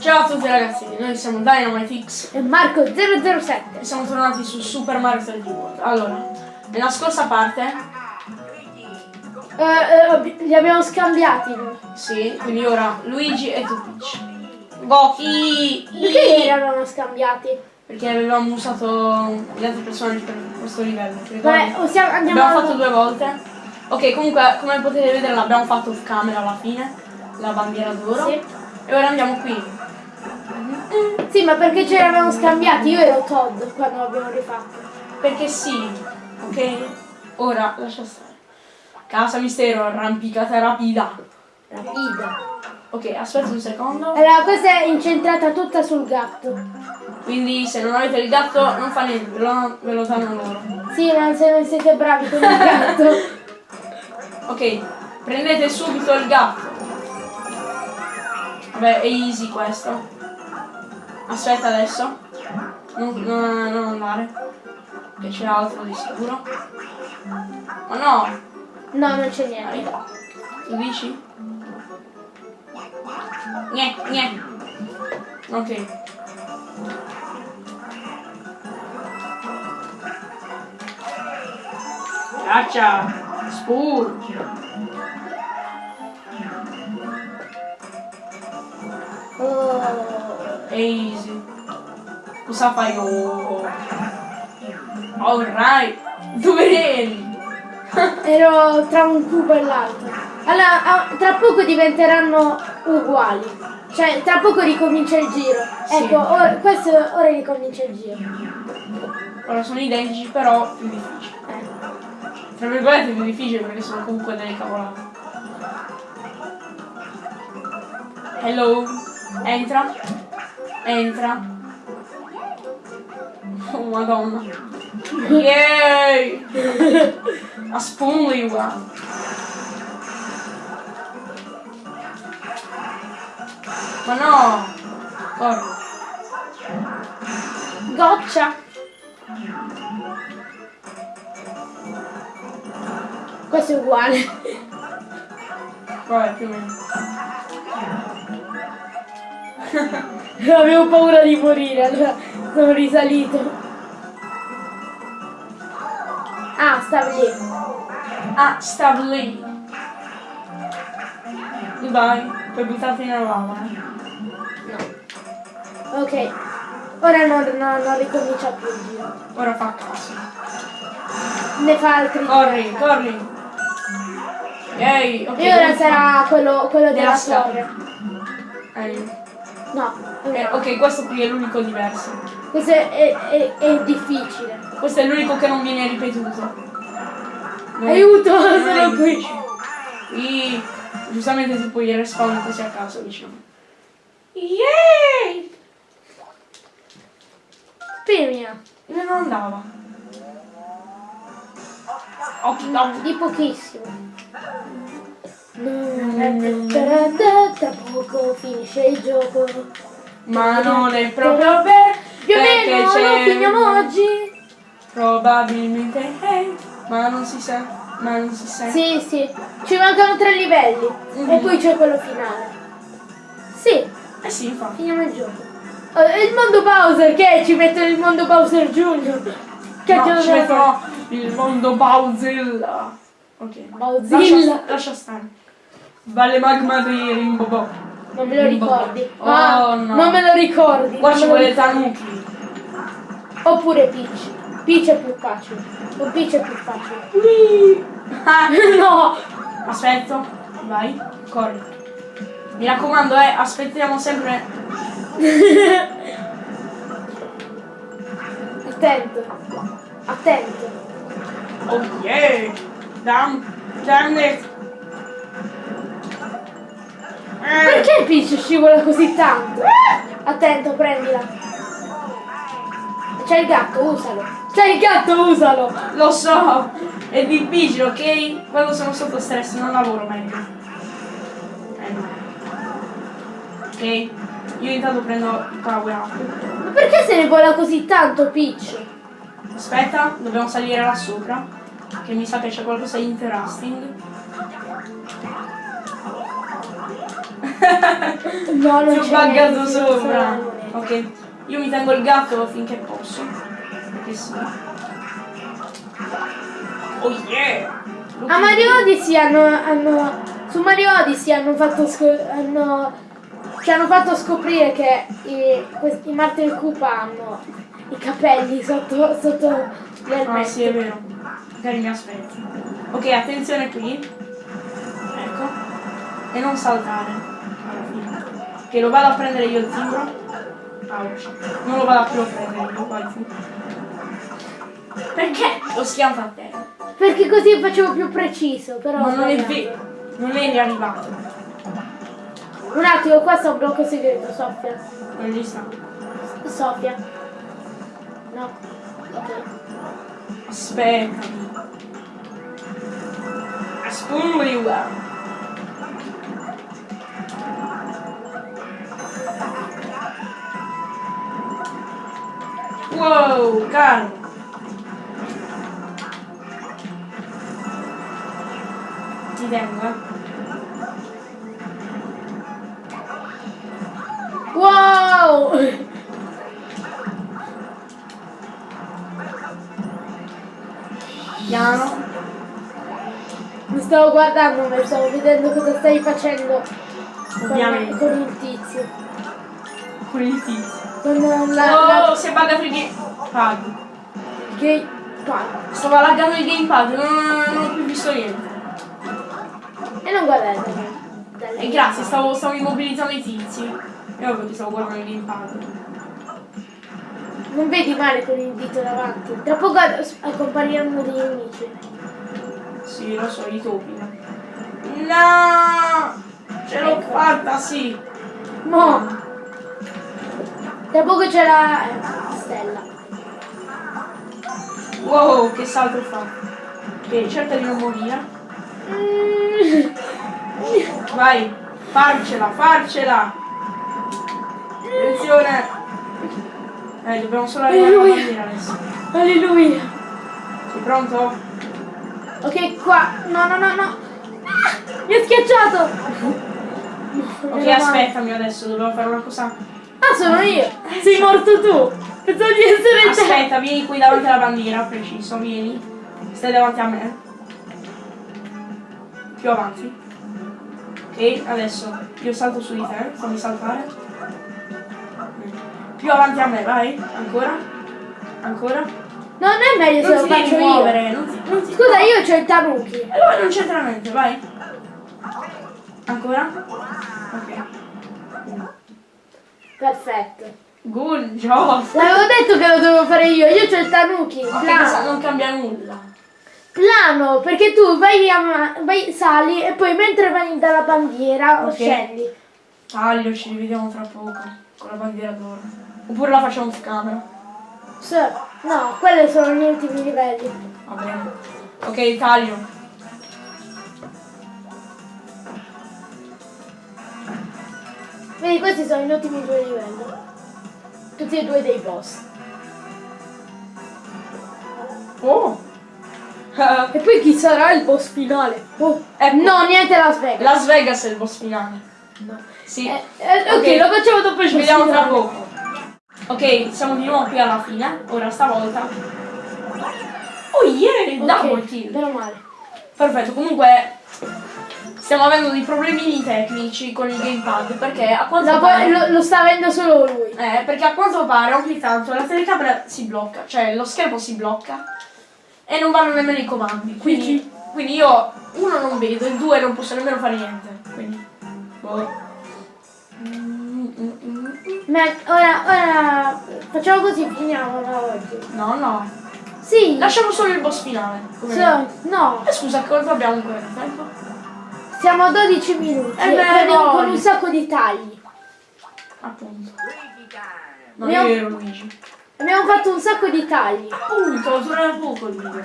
Ciao a tutti ragazzi, noi siamo DynamiteX E Marco 007. e siamo tornati su Super Mario 3D World. Allora, nella scorsa parte, Eh, eh, li abbiamo scambiati. sì, quindi ora Luigi e tu Peach. Goki! Perché li avevamo scambiati? Perché avevamo usato gli altri personaggi per questo livello. Vabbè, possiamo, andiamo L'abbiamo fatto due volte. Ok, comunque, come potete vedere l'abbiamo fatto off camera alla fine, la bandiera d'oro. Sì. E ora andiamo qui. Sì, ma perché ce li avevamo scambiati? Io ero Todd quando l'abbiamo rifatto. Perché sì, ok? Ora lascia stare. Casa mistero, arrampicata rapida. Rapida. Ok, aspetta un secondo. Allora, questa è incentrata tutta sul gatto. Quindi se non avete il gatto non fa niente, ve lo, ve lo danno loro. Sì, ma se non siete bravi con il gatto. Ok, prendete subito il gatto. Vabbè, è easy questo. Aspetta adesso. Non, non, non andare. Che c'è altro di sicuro. Ma no! No, non c'è niente. Tu dici? Gne, gne. Ok. Caccia! Spur! Oh. Easy. Cosa fai? Oh. Alright. Dove eri? Ero tra un cubo e l'altro. Allora, ah, tra poco diventeranno uguali. Cioè, tra poco ricomincia il giro. Sì. Ecco, ora, questo ora ricomincia il giro. Ora sono identici però più difficili. Eh. Tra virgolette più difficili perché sono comunque delle cavolate. Hello. Entra. Entra. Oh madonna. Yay! A spoonly one. Ma no! Corri. Goccia. Questo è uguale. Vabbè, più o meno. Avevo paura di morire, allora sono risalito. Ah, stava lì. Ah, stavo lì. Goodbye. Poi buttarti nella lava. eh. Ok. Ora non, non- non ricomincia più il giro. Ora fa caso. Ne fa altri. Corri, corri. Yay, ok. E ora sarà quello, quello della Della torre. Eh, No, eh, ok, questo qui è l'unico diverso. questo è, è- è- difficile. Questo è l'unico che non viene ripetuto. Non è- Aiuto, non sono qui. Qui, giustamente tu puoi respawn così a caso, diciamo. Yay! Premia. Non andava? Occhi no. Di pochissimo. Tra poco finisce il gioco. Ma non è proprio vero. Più o meno lo finiamo oggi. Probabilmente eh, ma non si sa, ma non si sa. Sì, sì. Ci mancano tre livelli. Mhm. E poi c'è quello finale. Sì, Eh sì, infatti. finiamo il gioco. Eh, il mondo Bowser, che è? Ci mettono il mondo Bowser Junior. Che No, ci metterò il mondo Bowzilla. Ok. Bowzilla. Lascia, lascia stare. Valle magma di Rimbobo. Non me lo ricordi. Oh, Ah, no. Non me lo ricordi. Qua ci vuole. Tanuki. Oppure Peach. Peach è più facile. O Peach è più facile. Ah, no! Aspetto. Vai, corri. Mi raccomando, eh, aspettiamo sempre. Attento. Attento. Oh yeah! Damn, damn it! Perché Peach scivola così tanto? Attento, prendila. C'è il gatto, usalo. C'è il gatto, usalo. Lo so, è difficile, ok? Quando sono sotto stress non lavoro meglio. Eh. Ok? Io intanto prendo il power up. Ma perché se ne vola così tanto Peach? Aspetta, dobbiamo salire là sopra. Che mi sa che c'è qualcosa di interesting. No, non Ti ho buggato sopra. Ok. Io mi tengo il gatto finché posso. Perché sì. Oh yeah! A Mario Odyssey hanno, hanno su Mario Odyssey hanno fatto hanno ci hanno fatto scoprire che i, questi, i Martel Koopa hanno i capelli sotto sotto le Ah sì, è elmette. vero. Magari mi aspetti. Ok, attenzione qui. Ecco. E non saltare. Che lo vado a prendere io il timbro. Ouch. Non lo vado più a prendere io, vai tu. Perché? Lo schianto a terra. Perché così facevo più preciso, però. Ma non è vero. Non eri arrivato. Un attimo, qua sta un blocco segreto, Sofia. Non gli sta. Sofia. No. Ok. Aspettami. Aspetta. Wow, calmo. Ti tengo, eh. Wow! Piano. Mi stavo guardando, ma stavo vedendo cosa stai facendo con, Ovviamente. con il tizio. Con il tizio. Con la, Oh, si è buggato il gamepad. la gay pad. Stava laggando il gamepad, non, non ho più visto niente. E non guardate. E grazie, stavo, stavo immobilizzando i tizi. E ovvio che stavo guardando il gamepad. Non vedi male con il dito davanti. Tra poco a- compariranno dei nemici. Sì, lo so, i topi. No! Ce l'ho fatta, sì. Mo! Tra poco c'è la eh, stella. Wow, che salto fa. Ok, cerca di non morire. Mm. Vai, farcela, farcela. Attenzione. Eh, dobbiamo solo arrivare Alleluia. bandiera adesso. Alleluia. Sei pronto? Ok, qua. No, no, no, no. Ah, mi ha schiacciato. Ok, aspettami adesso, dobbiamo fare una cosa. Ah, sono io. Sei morto tu. Pensavo di essere te. Aspetta, vieni qui davanti alla bandiera, preciso, vieni. Stai davanti a me. Più avanti. Ok, adesso io salto su di te, fammi saltare. Più avanti a me, vai. Ancora. Ancora. No, non è meglio se Non lo ti devi faccio io. muovere, non ti, non ti- Scusa, io c'ho il. E allora non c'entra niente, vai. Ancora? Ok. Perfetto. Good job. L'avevo detto che lo dovevo fare io. Io c'ho il tanuki. Plano. cosa non cambia nulla. Plano, perché tu vai, a vai, sali e poi mentre vai dalla bandiera Ok. scendi. Taglio, ci rivediamo tra poco. Con la bandiera d'oro. Oppure la facciamo off camera. No, quelli sono gli ultimi livelli. Va bene. Ok, taglio. Vedi, questi sono gli ultimi due livelli. Tutti e due dei boss. Oh! Eh, E poi chi sarà il boss finale? Oh. Ecco. No, niente Las Vegas. Las Vegas è il boss finale. No. Sì. Eh, eh, ok, Ok. lo facciamo dopo il Ci vediamo tra poco. Ok, siamo di nuovo qui alla fine. Ora stavolta. Oh yeah! Double Ok, kill. Meno male. Perfetto, comunque stiamo avendo dei problemini tecnici con il gamepad perché a quanto Lo, pare lo- lo sta avendo solo lui. eh, perché a quanto pare ogni tanto la telecamera si blocca, cioè lo schermo si blocca e non vanno nemmeno i comandi. Quindi, quindi io uno non vedo e due non posso nemmeno fare niente. Quindi boh. Ma ora, ora facciamo così, finiamo da oggi. No, no. Sì. Lasciamo solo il boss finale. So- no, Eh, scusa, quanto abbiamo ancora di tempo? Siamo a 12 minuti. Eh beh, con, no. con un sacco di tagli. Appunto. Non Abbiamo- è vero Luigi. Abbiamo fatto un sacco di tagli. Appunto, dura poco il video.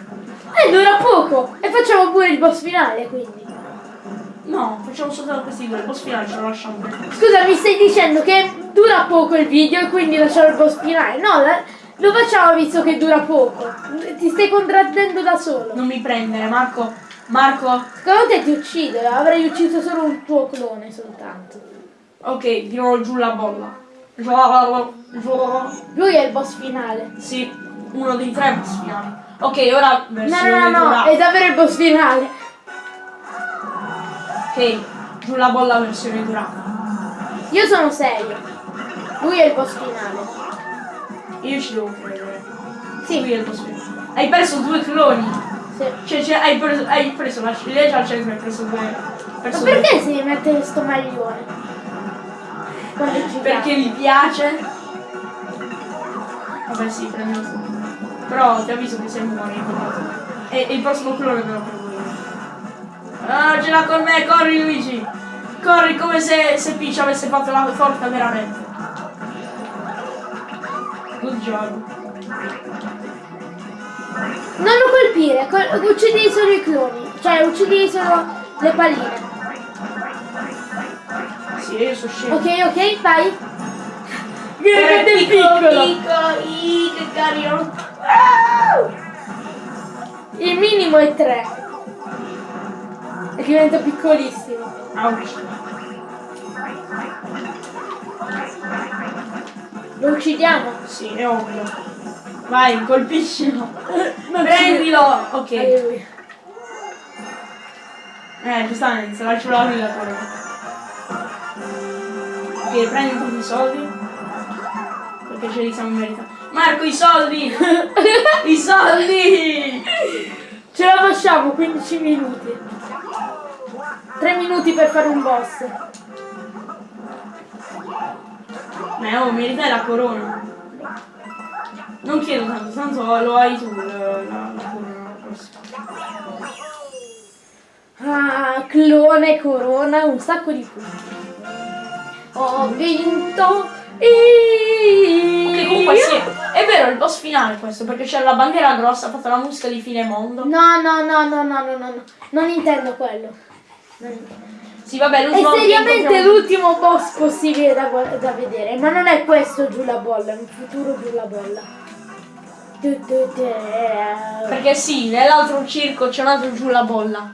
E dura poco. E facciamo pure il boss finale, quindi. No, facciamo soltanto questi due, il boss finale ce lo lasciamo per Scusa, mi stai dicendo che dura poco il video e quindi lasciamo il boss finale? No, la- lo facciamo visto che dura poco. Ti stai contraddendo da solo. Non mi prendere, Marco. Marco. Secondo te ti uccido, avrei ucciso solo un tuo clone soltanto. Ok, nuovo giù la bolla. Lui è il boss finale. Sì, uno dei tre boss finali. Ok, ora No, no, no, no, è davvero il boss finale. Ok, giù la bolla versione durata. Io sono serio. Lui è il boss finale. Io ci devo credere. Sì. Lui è il boss finale. Hai perso due cloni. Sì. Cioè, cioè, hai, preso, hai preso la ciliegia al centro e hai preso due Ma perché si mette sto maglione? Quando ci Perché mi piace. Vabbè sì, prendilo tu. Però ti avviso che sei muore E, e il prossimo clone me lo prendo io. Ah, ce l'ha con me, corri Luigi! Corri come se, se Peach avesse fatto la torta veramente. Good job. Non lo colpire, col- uccidi solo i cloni. Cioè, uccidi solo le palline. Sì, io sono scemo. Ok, ok, vai. Guarda Guarda il il piccolo, piccolo. che carino. Ah! Il minimo è 3. E diventa piccolissimo. Ouch. Lo uccidiamo. Sì, è ovvio. Vai, colpiscilo. Prendilo. Ok. Eh, giustamente, se lascio la torno. Ok, prendi tutti i soldi. Perché ce li siamo meritati. Marco, i soldi! I soldi! Ce la facciamo, 15 minuti. 3 minuti per fare un boss. Ma oh, meritai la corona. Non chiedo tanto, tanto lo hai tu la, corona. Ah, clone, corona, un sacco di punti. Ho vinto io. Ok, comunque sì, è vero, è il boss finale questo, perché c'è la bandiera grossa, ha fatto la musica di fine mondo. No, no, no, no, no, no, no, no. Non intendo quello. Sì, vabbè, È l'ultimo che seriamente l'ultimo boss possibile da, da vedere, ma non è questo giù la bolla, è un futuro giù la bolla. Perché sì, nell'altro circo c'è un altro giù la bolla.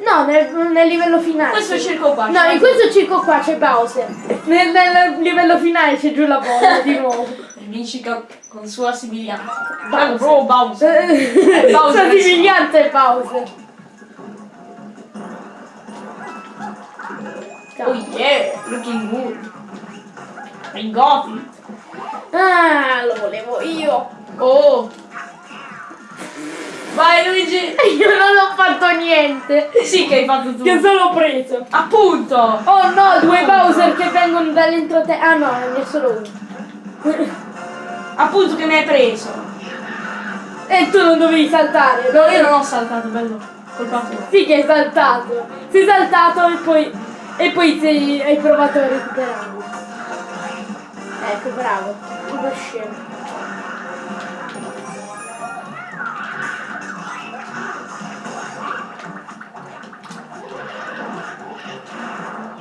No, nel, nel livello finale. Questo circo qua. No, in questo circo qua c'è Bowser. Nel, nel livello finale c'è giù la bolla di nuovo. Vinci con, con sua sibiglianza. Bowser. Bro, Bowser. Bowser. Bowser. Somigliante è Bowser. Oh yeah, looking good. I got it. Ah, lo volevo io. Oh. Vai Luigi. Io non ho fatto niente. Sì che hai fatto tu. Che solo preso. Appunto. Oh no, due Bowser che vengono dall'entroterra. Ah no, ne è solo uno. Appunto che mi hai preso. E tu non dovevi saltare. No, io non ho saltato, bello. Colpa tua. Sì che hai saltato. Sei saltato e poi. E poi sei, hai provato a recuperarlo. Ecco, bravo. Uno scemo.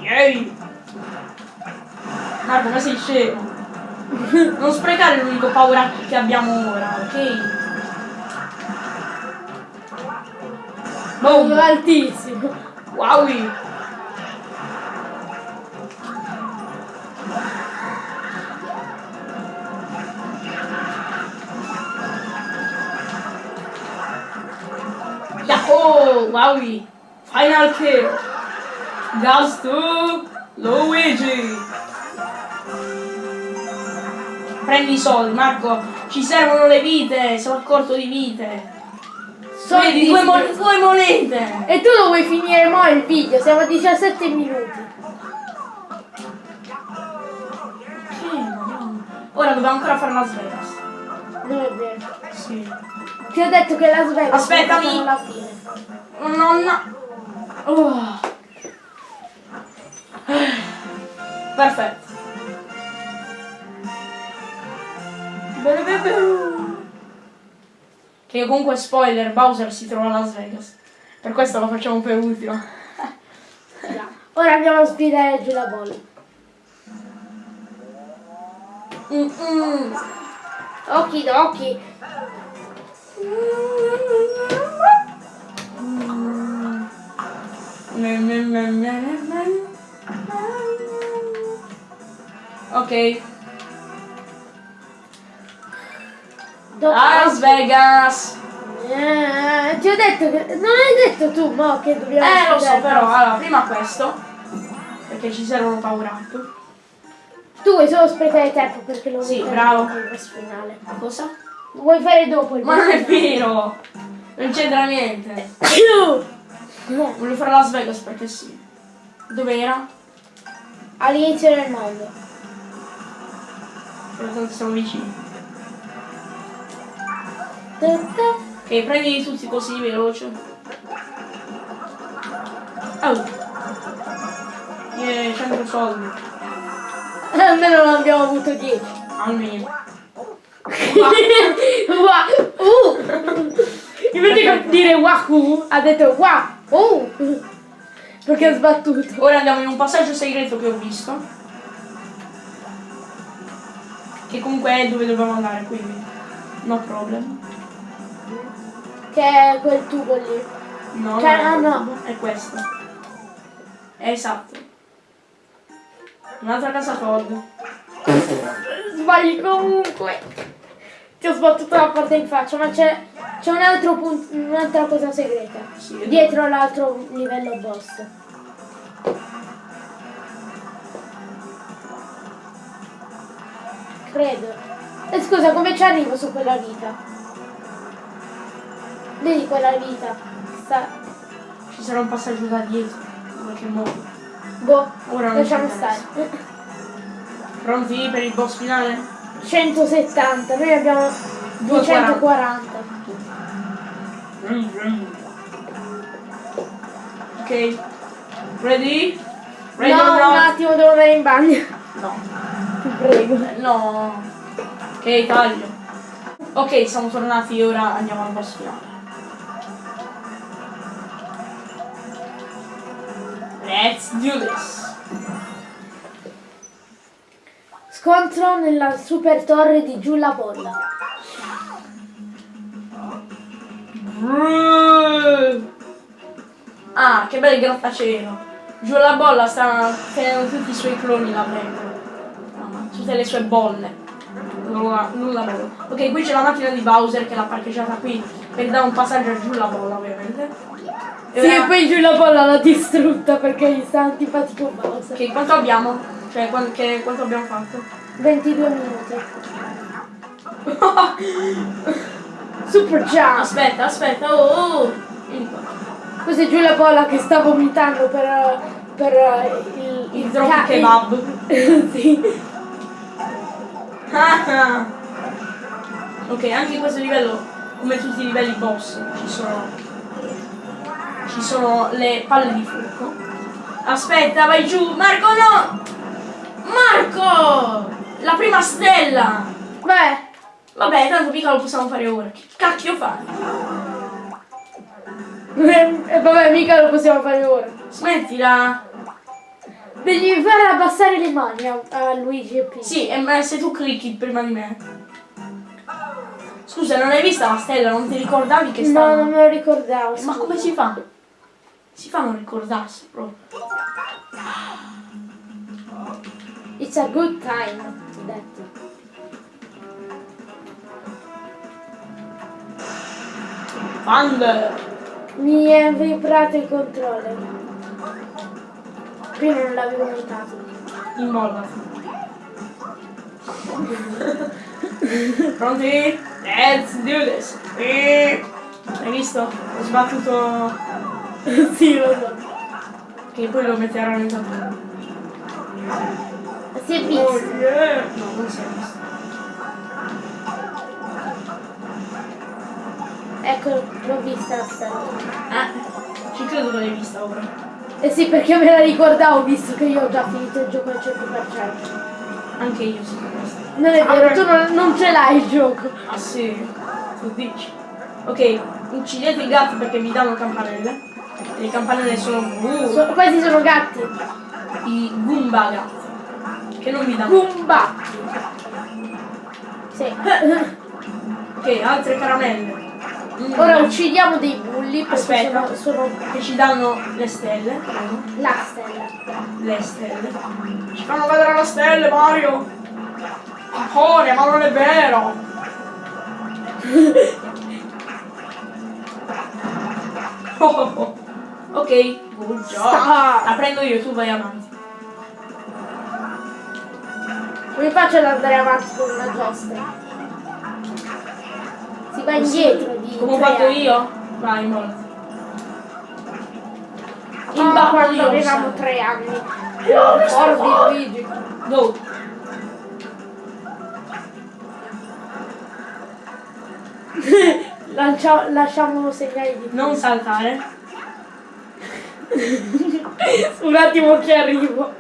Yay. Marco, ma sei scemo. Non sprecare l'unico paura che abbiamo ora, ok? Boom. Altissimo. Wow. Yahoo! Wowie! Final kill! Goes to Luigi! Prendi i soldi, Marco! Ci servono le vite! Sono a corto di vite! Vedi, due, mon- due monete! E tu lo vuoi finire mo il video? Siamo a 17 minuti. Ora dobbiamo ancora fare Las Vegas. Non è vero. Sì. Ti ho detto che Las Vegas Aspettami. alla fine. Nonna. Oh. Perfetto. Che comunque spoiler, Bowser si trova a Las Vegas. Per questo lo facciamo per ultimo. Ora andiamo a sfidare giù la bolla. Mm-mm. Okidoki. Ok. Las Vegas. Eh, ti ho detto che. Non hai detto tu, mo, che dobbiamo. Eh, lo so, però, allora, prima questo. Perché ci servono power up. Tu vuoi solo sprecare tempo perché lo Sì, bravo. il boss finale. Cosa? Lo vuoi fare dopo il Ma boss non è vero! Non c'entra niente. Eh, Voglio fare Las Vegas perché sì. Dov'era? All'inizio del mondo. Però tanto siamo vicini. Ok, prendi tutti così veloce. Oh! Yeah, 100 soldi. Almeno non abbiamo avuto 10. Almeno. Wow. Uh. Invece che dire wahoo, ha detto wow. Perché ha sbattuto. Ora andiamo in un passaggio segreto che ho visto. Che comunque è dove dobbiamo andare, quindi. No problem. Che è quel tubo lì. No, Cioè, no, ah, no. È questo. È esatto. Un'altra casa Todd. Sbagli comunque. Ti ho sbattuto la porta in faccia, ma c'è, c'è un altro punto, un'altra cosa segreta. Dietro l'altro livello boss. Credo. E scusa, come ci arrivo su quella vita? Vedi quella vita? Sta... Ci sarà un passaggio da dietro. In qualche modo. Boh, Ora lasciamo ci stare. Pronti per il boss finale? 170, noi abbiamo 240. Ok. Ready? Ready no, un attimo, devo andare in bagno. No. Ti prego. No. Ok, taglio. Ok, siamo tornati ora andiamo al boss finale. Let's do this. Scontro nella super torre di giù la bolla. Ah, che bel grattacielo. Giù la bolla sta tenendo tutti i suoi cloni là dentro. Mamma, tutte le sue bolle. Nulla, nulla. Ok, qui c'è la macchina di Bowser che l'ha parcheggiata qui per dare un passaggio a giù la bolla, ovviamente. E Sì, e poi giù la bolla l'ha distrutta perché gli sta antipatico Bowser. Ok, quanto abbiamo? Cioè, quan- che- quanto abbiamo fatto? 22 minuti. Super jump! Aspetta, aspetta, oh, oh. Qua. Questo è giù la bolla che sta vomitando per, per eh, il, Il drop kebab. il- sì. Ok, anche in questo livello, come tutti i livelli boss, ci sono. Ci sono le palle di fuoco. Aspetta, vai giù! Marco no! Marco! La prima stella! Beh, Vabbè, tanto mica lo possiamo fare ora. Che cacchio fai? e vabbè, mica lo possiamo fare ora. Smettila! Devi fare abbassare le mani a, a Luigi e P. Sì, e ma se tu clicchi prima di me. Scusa, non hai vista la stella? Non ti ricordavi che No, stava? non me lo ricordavo. Ma scusa. come si fa? Si fa a non ricordarsi proprio. It's a good time. ho detto. Thunder! Mi è vibrato il controller. Prima non l'avevo notato. In bolla. Pronti? Let's do this! E... Hai visto? Ho sbattuto... sì, lo so. Che poi lo metteranno in tappeto. Si è Oh visto. yeah! No, non si è visto. Ecco, l'ho vista la stella. Ah, ci credo che l'hai vista ora. Eh sì, perché me la ricordavo visto che io ho già finito il gioco al 100%. Anche io sì. questo. Non è vero, tu non, non ce l'hai il gioco. Ah sì, tu dici. Ok, uccidete i gatti perché vi danno campanelle. E le campanelle sono uh, So- questi sono gatti. i Goomba gatti. Che non vi danno. Goomba. Sì. Ok, altre caramelle. Mm. Ora uccidiamo dei bulli Aspetta. sono, sono Che ci danno le stelle. la stella. Le stelle. Ci fanno vedere le stelle, Mario! Amore, ma non è vero! Oh, oh, oh. Ok. Sta. La prendo io, tu vai avanti. Come faccio ad andare avanti con una giostra? Si va indietro di Come ho fatto anni. io? Vai. Ah, In basso quando io, avevamo tre anni. Ricordi Luigi? Dove? Lancia- lasciamo segnali di Non saltare. Un attimo che arrivo.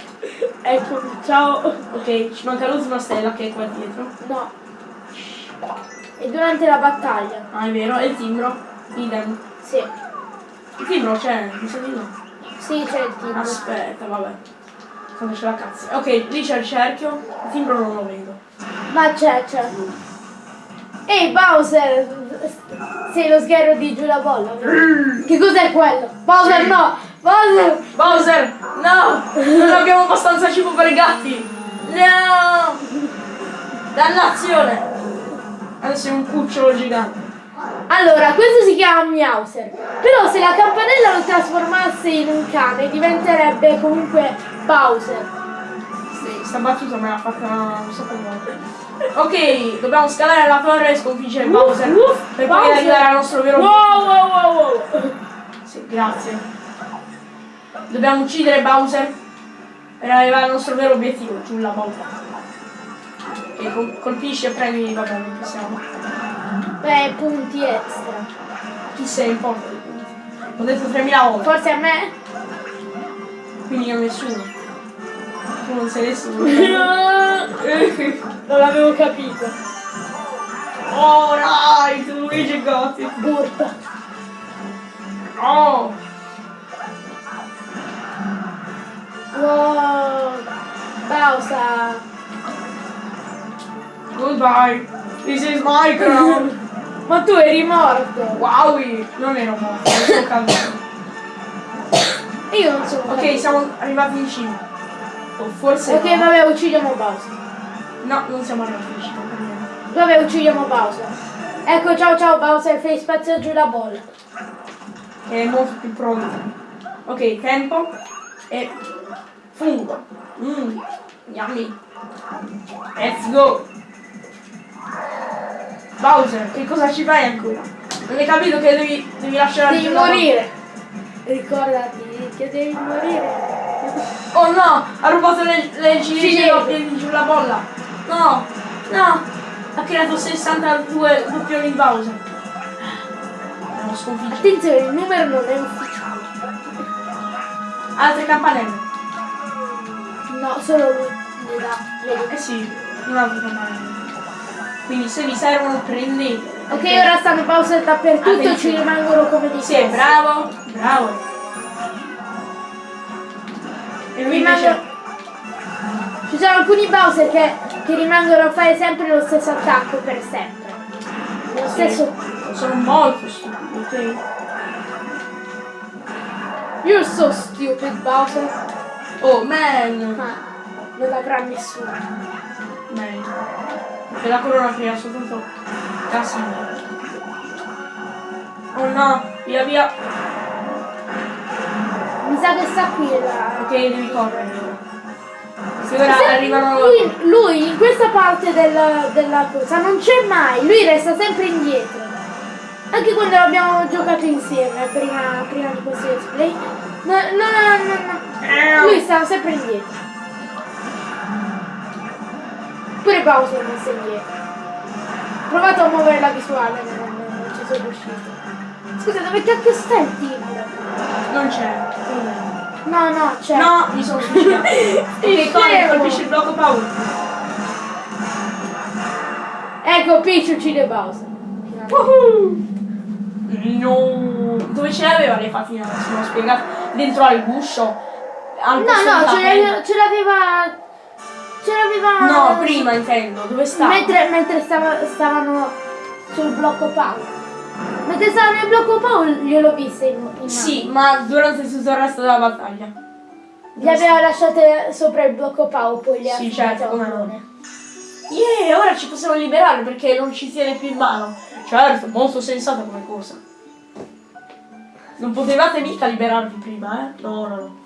Eccomi, ciao. Ok, ci manca l'ultima stella che è qua dietro. No. E durante la battaglia? Ah, è vero, e il timbro. Idem. Sì. Il timbro c'è, mi sa di no. Sì, c'è il tipo. Aspetta, vabbè. Quando c'è la cazzo. Ok, lì c'è il cerchio. Il timbro non lo vedo. Ma c'è, c'è. Ehi Bowser! Sei lo sgherro di giù la bolla. Che cos'è quello? Bowser no! Bowser! Bowser! No! Non abbiamo abbastanza cibo per i gatti! No! Dannazione! Adesso è un cucciolo gigante. Allora, questo si chiama Meowser. Però se la campanella lo trasformasse in un cane diventerebbe comunque Bowser. Sì, sta battuta me l'ha fatta un sacco di volte. Ok, dobbiamo scalare la torre e sconfiggere Bowser. uff, per poi Bowser. arrivare al nostro vero Wow wow wow wow! Sì, grazie. Dobbiamo uccidere Bowser per arrivare al nostro vero obiettivo, giù la bolla. Che col- colpisce e premi, vabbè, non possiamo. Beh, punti extra. Chi se ne importa di punti? L'ho detto 3000 volte, Forse a me? quindi a nessuno. Tu non sei nessuno. non l'avevo capito. oh, right, Luigi Gotti. Burpa. Oh, Wow! Bowser! goodbye. This is my crown. Ma tu eri morto! Wowie. Non ero morto, sono caduto. Io non sono Ok, siamo arrivati in cima. O forse Ok, no. vabbè, uccidiamo Bowser. No, non siamo arrivati in cima. Vabbè, uccidiamo Bowser. Ecco, ciao ciao Bowser, fai spazio giù la bolla. È molto più pronto. Ok, tempo. E fungo. Mmm, yummy. Let's go. Bowser, che cosa ci fai ancora? Non hai capito che devi, devi lasciare Devi morire. Ricordati che devi morire. Oh no, ha rubato le, le ciliegie di giù la bolla. No, no. Ha creato 62 doppioni di Bowser. Abbiamo sconfitto. Attenzione, il numero non è ufficiale. Altre campanelle. No, solo lui? Eh sì, un altro campanello. Quindi se vi servono prendete. Ok, ora stanno Bowser dappertutto, ci Attenzione. rimangono come dei Sì, bravo, bravo. E lui. Rimangono- Ci sono alcuni Bowser che, che rimangono a fare sempre lo stesso attacco per sempre. Lo stesso. Sono molto stupidi, ok? You're so stupid, Bowser. Oh, man! Ma non l'avrà nessuno. Man. E la corona crea soltanto casino. Oh no, via via. Mi sa che sta qui la. Ok, devi correre. Sì, ora Se- arrivano... Lui, lui in questa parte della, della cosa non c'è mai, lui resta sempre indietro. Anche quando abbiamo giocato insieme prima, prima di questo display. No, no, no, no, no. Lui stava sempre indietro. Pure Bowser non sta indietro. Ho provato a muovere la visuale, ma non, non ci sono riuscito. Scusa, dove cacchio sta il timbro? Non c'è. No, no, c'è. No, mi sono suicidato. ok, scemo. colpisci il blocco paura. Ecco, Peach uccide Bowser. No. Dove ce l'aveva le fatine? Se l'ho spiegato. Dentro al guscio. Al No, posto no, ce l'aveva. Ce l'aveva. Ce l'aveva. No, prima intendo. Dove sta? Mentre, mentre stava- stavano sul blocco power. Mentre stava nel blocco Paul gliel'ho vista in, in Sì, ma durante tutto il resto della battaglia. Le aveva lasciate sopra il blocco Pau, poi le ha Sì, certo, come. Yeah, ora ci possiamo liberare perché non ci tiene più in mano. Certo, molto sensata come cosa. Non potevate mica liberarvi prima, eh? No, no, no.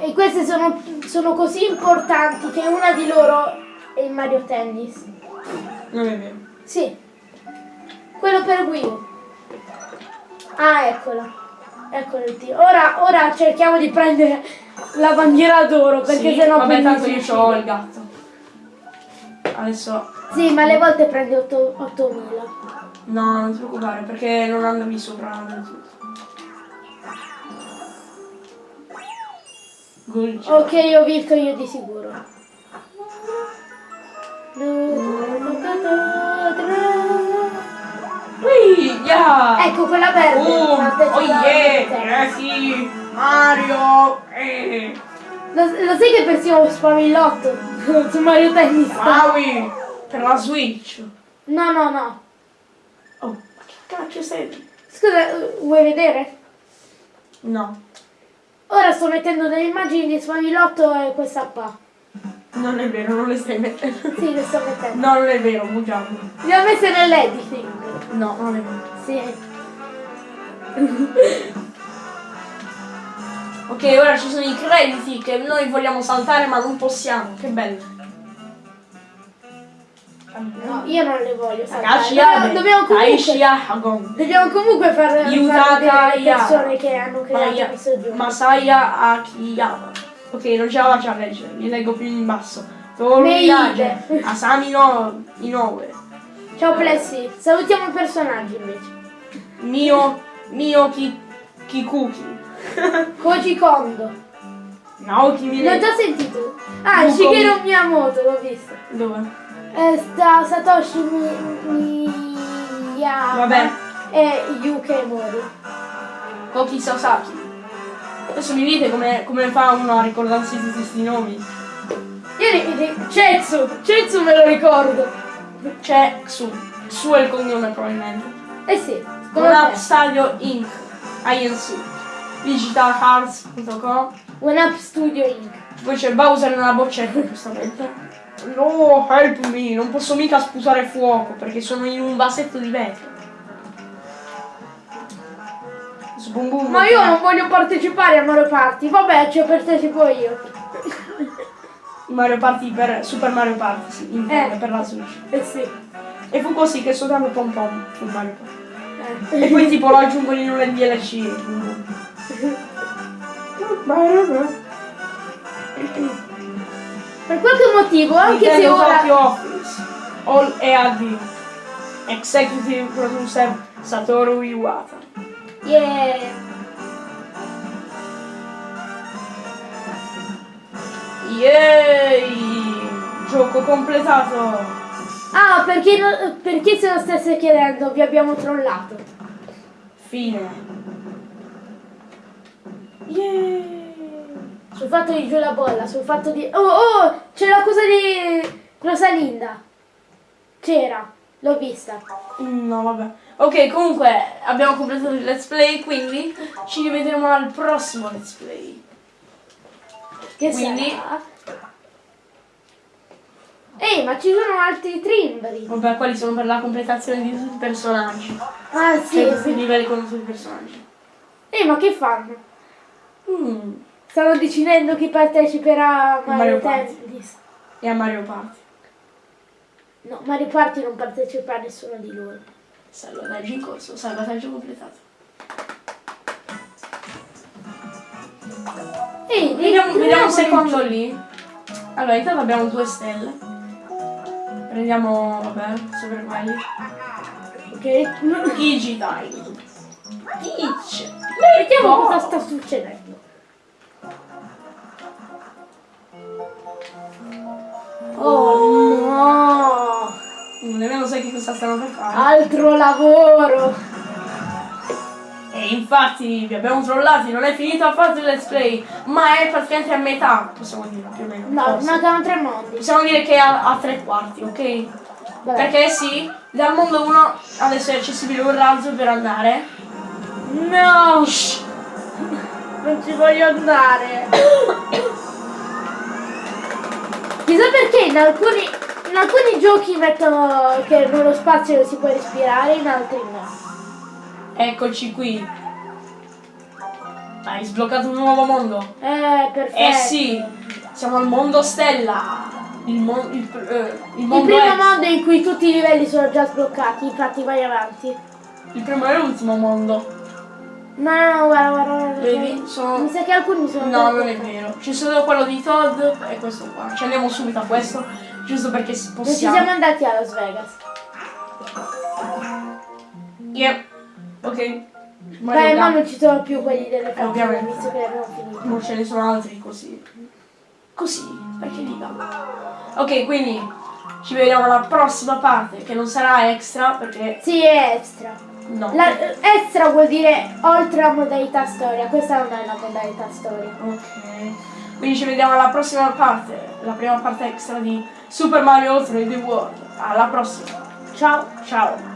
E queste sono, sono così importanti che una di loro è il Mario Tennis. Non è vero. Sì. Quello per Wii U. Ah, eccolo. Eccolo il tiro. Ora, ora cerchiamo di prendere la bandiera d'oro perché sì, sennò vabbè, poi tanto io ho il gatto. Adesso... Sì, ma alle volte prende 8 8000. No, non ti preoccupare perché non andavi sopra del tutto. Gulch. Ok, ho vinto io di sicuro. Ui, yeah! Ecco quella verde. Oh, oh yeah! Eh sì! Mario! Eh! Lo, lo sai che persino spamillotto su Mario Tennis? Maui! Per la Switch! No, no, no. Oh, ma che cacchio sei? Scusa, eh, vuoi vedere? No, Ora sto mettendo delle immagini di spamillotto e questa qua. non è vero, non le stai mettendo. Sì, le sto mettendo. No, non è vero, bugiamo. Le ho messe nell'editing. No, non è vero. Sì. Ok, ora ci sono i crediti che noi vogliamo saltare ma non possiamo. Che bello. No, io non le voglio saltare. Ragazzi, Dobbiamo, dobbiamo comunque, dobbiamo comunque far, vedere le persone che hanno creato Maya- questo gioco. Masaya Akiyama. Ok, non ce la faccio a leggere, li leggo più in basso. Yage, Asami no Inoue, Ciao Plessi, salutiamo i personaggi invece. Mio Mio Ki, Kikuki, Koji Kondo. Naoki Non Mine. ti ho sentito? Ah, Yuko- Shigeru Miyamoto, l'ho visto. Dove? Eh, sta Satoshi Mi- Miyama Vabbè. e Yuke Mori. Koki Sasaki. Adesso mi dite come, come fa uno a ricordarsi tutti questi nomi. Io Cetsu, Cetsu me lo ricordo. C'è Xu. Xu è il cognome probabilmente. Eh sì, te. Stadio Inc. INC. Digitalhearts.com One Up Studio Inc. Poi c'è Bowser nella boccetta, giustamente. No, help me, non posso mica sputare fuoco perché sono in un vasetto di vetro. Sbum bum. Ma io non voglio partecipare a Mario Party, vabbè, ci partecipo io. Mario Party per Super Mario Party, sì, intende, Eh. per la Switch. Eh sì. E fu così che soltanto pom pom fu Mario Party. Eh. E poi tipo lo aggiungono in un DLC. Per qualche motivo, anche se ora... Tokyo Office. All EAD. Executive Producer Satoru Iwata. Yeah. Yay! Gioco completato! Ah, perché, perché se lo stesse chiedendo, vi abbiamo trollato. Fine. Yay! Sul fatto di giù la bolla, sul fatto di... Oh, oh, c'è la cosa di Rosalinda. C'era, l'ho vista. No, vabbè. Ok, comunque abbiamo completato il let's play, quindi ci rivedremo al prossimo let's play. Che Quindi- sarà? Ehi, ma ci sono altri trimbri. Vabbè, quali sono per la completazione di tutti i personaggi. Ah, sì, Cioè, tutti i sì. livelli con tutti i personaggi. Ehi, ma che fanno? Mm. Stanno decidendo chi parteciperà a Mario, Mario. Tennis. E a Mario Party. No, Mario Party non partecipa a nessuno di loro. Salvataggio in corso, salvataggio completato. Ehi, Vediamo, vediamo un secondo lì. Allora, intanto abbiamo due stelle. Prendiamo, vabbè, super quelli. Ok. Pidgey Time. Peach. Vediamo cosa sta succedendo. Cosa stanno per fare. Altro lavoro! E infatti vi abbiamo trollati, non è finito affatto il let's play, ma è praticamente a metà, possiamo dire più o meno. No, forse. mancano tre mondi. Possiamo dire che è a, a tre quarti, ok? Vabbè. Perché sì, dal mondo 1 adesso è accessibile un razzo per andare. No! Shh. Non ci voglio andare. Chissà perché in alcuni, in alcuni giochi mettono che nello spazio si può respirare, in altri no. Eccoci qui. Hai sbloccato un nuovo mondo. Eh, perfetto. Eh sì, siamo al mondo stella. Il, mon- il, eh, il Il mondo primo X. mondo in cui tutti i livelli sono già sbloccati, infatti vai avanti. Il primo e l'ultimo mondo. No, no, guarda, guarda, guarda. Vedi? Sono... Mi sa che alcuni sono No, non è vero. C'è solo quello di Todd e questo qua. Ci andiamo subito a questo, giusto perché si Non ci possiamo. siamo andati a Las Vegas. Yep. Ok. Beh, Mario ma non ci sono più quelli delle ovviamente. visto che li abbiamo finiti. Non ce ne sono altri così. Così, perché dica. Ok, quindi ci vediamo alla prossima parte, che non sarà extra, perché Sì, è extra. no. La, extra vuol dire oltre a modalità storia, questa non è la modalità storia. Ok. Quindi ci vediamo alla prossima parte, la prima parte extra di Super Mario 3D World. Alla prossima. Ciao! Ciao.